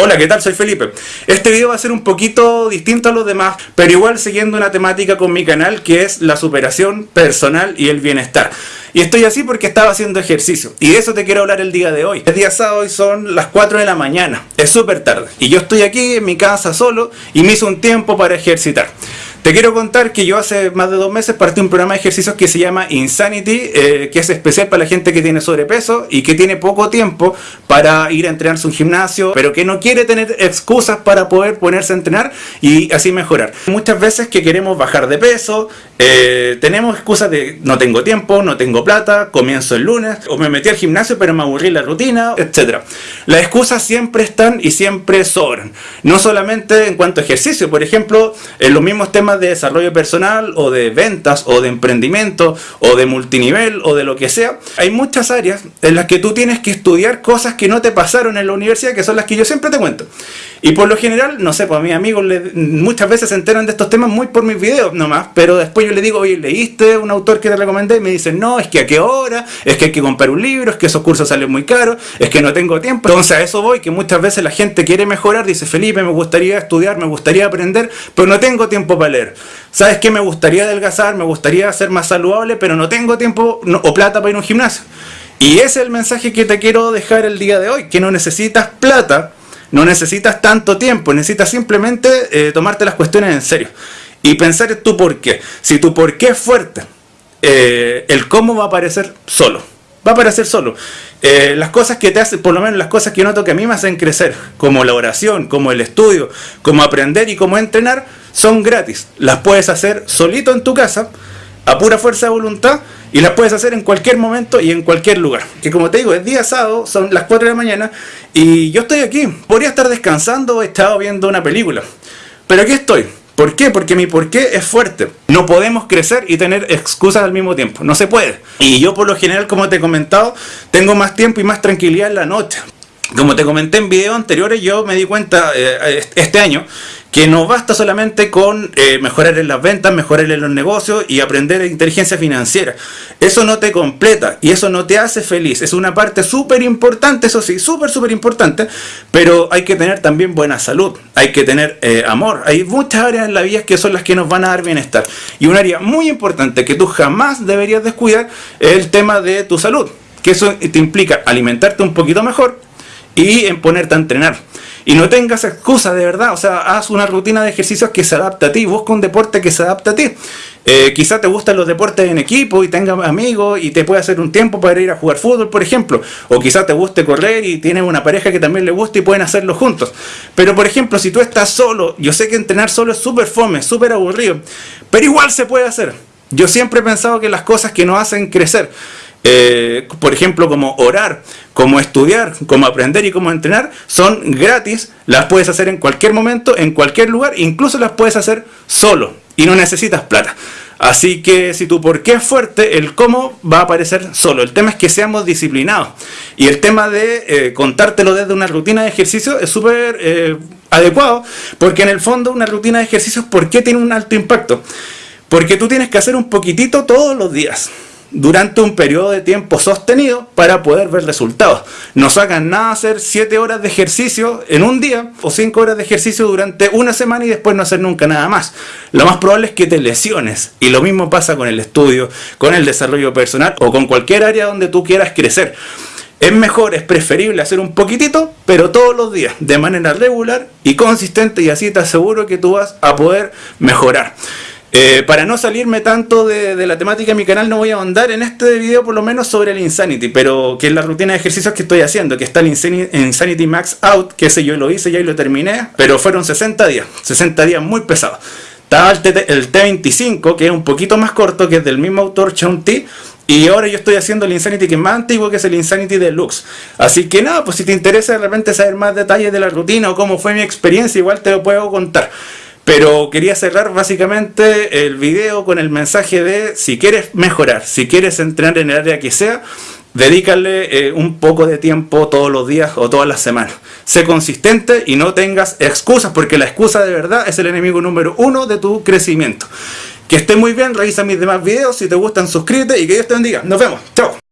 Hola, ¿qué tal? Soy Felipe. Este video va a ser un poquito distinto a los demás, pero igual siguiendo una temática con mi canal que es la superación personal y el bienestar. Y estoy así porque estaba haciendo ejercicio. Y de eso te quiero hablar el día de hoy. El día sábado hoy son las 4 de la mañana. Es súper tarde. Y yo estoy aquí en mi casa solo y me hizo un tiempo para ejercitar. Te quiero contar que yo hace más de dos meses partí un programa de ejercicios que se llama Insanity, eh, que es especial para la gente que tiene sobrepeso y que tiene poco tiempo para ir a entrenarse un gimnasio, pero que no quiere tener excusas para poder ponerse a entrenar y así mejorar. Muchas veces que queremos bajar de peso, eh, tenemos excusas de no tengo tiempo, no tengo plata, comienzo el lunes, o me metí al gimnasio pero me aburrí la rutina, etc. Las excusas siempre están y siempre sobran. No solamente en cuanto a ejercicio, por ejemplo, en los mismos temas de desarrollo personal o de ventas o de emprendimiento o de multinivel o de lo que sea, hay muchas áreas en las que tú tienes que estudiar cosas que no te pasaron en la universidad, que son las que yo siempre te cuento. Y por lo general, no sé, pues a mis amigos muchas veces se enteran de estos temas muy por mis videos nomás, pero después yo le digo, oye, ¿leíste un autor que te recomendé? Y me dicen, no, es que a qué hora, es que hay que comprar un libro, es que esos cursos salen muy caros, es que no tengo tiempo. Entonces a eso voy, que muchas veces la gente quiere mejorar, dice, Felipe, me gustaría estudiar, me gustaría aprender, pero no tengo tiempo para leer. ¿Sabes qué? Me gustaría adelgazar, me gustaría ser más saludable, pero no tengo tiempo o plata para ir a un gimnasio. Y ese es el mensaje que te quiero dejar el día de hoy, que no necesitas plata no necesitas tanto tiempo, necesitas simplemente eh, tomarte las cuestiones en serio y pensar en tu por qué. Si tu por qué es fuerte, eh, el cómo va a aparecer solo. Va a aparecer solo. Eh, las cosas que te hacen, por lo menos las cosas que yo noto que a mí me hacen crecer, como la oración, como el estudio, como aprender y como entrenar, son gratis. Las puedes hacer solito en tu casa, a pura fuerza de voluntad, y las puedes hacer en cualquier momento y en cualquier lugar. Que como te digo, es día sábado, son las 4 de la mañana y yo estoy aquí. Podría estar descansando o estado viendo una película. Pero aquí estoy. ¿Por qué? Porque mi por qué es fuerte. No podemos crecer y tener excusas al mismo tiempo. No se puede. Y yo por lo general, como te he comentado, tengo más tiempo y más tranquilidad en la noche. Como te comenté en videos anteriores, yo me di cuenta eh, este año que no basta solamente con eh, mejorar en las ventas, mejorar en los negocios y aprender inteligencia financiera. Eso no te completa y eso no te hace feliz. Es una parte súper importante, eso sí, súper, súper importante, pero hay que tener también buena salud, hay que tener eh, amor. Hay muchas áreas en la vida que son las que nos van a dar bienestar. Y un área muy importante que tú jamás deberías descuidar es el tema de tu salud. Que eso te implica alimentarte un poquito mejor, y en ponerte a entrenar. Y no tengas excusa de verdad, o sea, haz una rutina de ejercicios que se adapte a ti, busca un deporte que se adapte a ti. Eh, quizá te gustan los deportes en equipo y tengas amigos y te puede hacer un tiempo para ir a jugar fútbol, por ejemplo. O quizá te guste correr y tienes una pareja que también le gusta y pueden hacerlo juntos. Pero por ejemplo, si tú estás solo, yo sé que entrenar solo es súper fome, súper aburrido, pero igual se puede hacer. Yo siempre he pensado que las cosas que nos hacen crecer, eh, por ejemplo, como orar, como estudiar, como aprender y como entrenar, son gratis, las puedes hacer en cualquier momento, en cualquier lugar, incluso las puedes hacer solo y no necesitas plata. Así que si tu por qué es fuerte, el cómo va a aparecer solo. El tema es que seamos disciplinados. Y el tema de eh, contártelo desde una rutina de ejercicio es súper eh, adecuado, porque en el fondo una rutina de ejercicios, ¿por qué tiene un alto impacto? Porque tú tienes que hacer un poquitito todos los días durante un periodo de tiempo sostenido para poder ver resultados. No sacan nada hacer 7 horas de ejercicio en un día o 5 horas de ejercicio durante una semana y después no hacer nunca nada más. Lo más probable es que te lesiones y lo mismo pasa con el estudio, con el desarrollo personal o con cualquier área donde tú quieras crecer. Es mejor, es preferible hacer un poquitito, pero todos los días, de manera regular y consistente y así te aseguro que tú vas a poder mejorar. Eh, para no salirme tanto de, la temática de mi canal no voy a ahondar en este video por lo menos sobre el Insanity, pero que es la rutina de ejercicios que estoy haciendo, que está el Insanity, Max Out, que ese yo lo hice ya y lo terminé, pero fueron 60 días, 60 días muy pesados. Estaba el, T, 25 que es un poquito más corto, que es del mismo autor, Chun T, y ahora yo estoy haciendo el Insanity que es más antiguo, que es el Insanity Deluxe. Así que nada, pues si te interesa de repente saber más detalles de la rutina o cómo fue mi experiencia, igual te lo puedo contar. Pero quería cerrar básicamente el video con el mensaje de si quieres mejorar, si quieres entrenar en el área que sea, dedícale eh, un poco de tiempo todos los días o todas las semanas. Sé consistente y no tengas excusas, porque la excusa de verdad es el enemigo número uno de tu crecimiento. Que esté muy bien, revisa mis demás videos, si te gustan suscríbete y que Dios te bendiga. Nos vemos, chao.